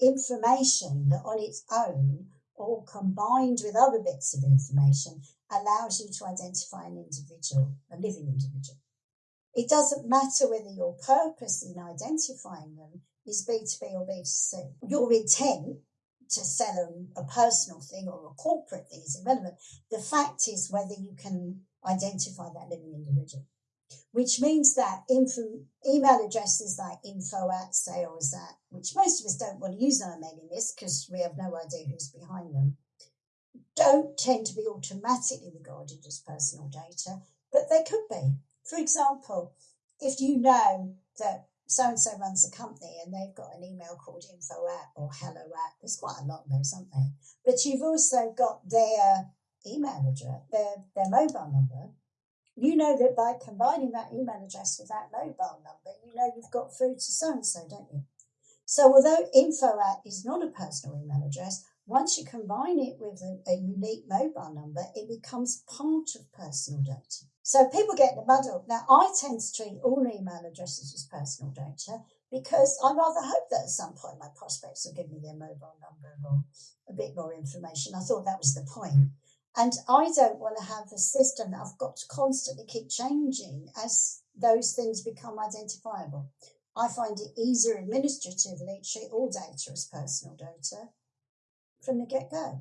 information that on its own or combined with other bits of information allows you to identify an individual, a living individual. It doesn't matter whether your purpose in identifying them is B2B or B2C. Your intent to sell them a personal thing or a corporate thing is irrelevant. The fact is whether you can identify that living individual, which means that info, email addresses like info at sales at, which most of us don't want to use on a mailing list because we have no idea who's behind them, don't tend to be automatically regarded as personal data, but they could be. For example, if you know that so and so runs a company and they've got an email called info at or hello at, there's quite a lot of those, aren't there? But you've also got their email address, their, their mobile number. You know that by combining that email address with that mobile number, you know you've got food to so and so, don't you? So, although info at is not a personal email address, once you combine it with a, a unique mobile number, it becomes part of personal data. So people get in a muddle. Now, I tend to treat all email addresses as personal data because I rather hope that at some point my prospects will give me their mobile number or a bit more information. I thought that was the point. And I don't want to have a system that I've got to constantly keep changing as those things become identifiable. I find it easier administratively to treat all data as personal data from the get go.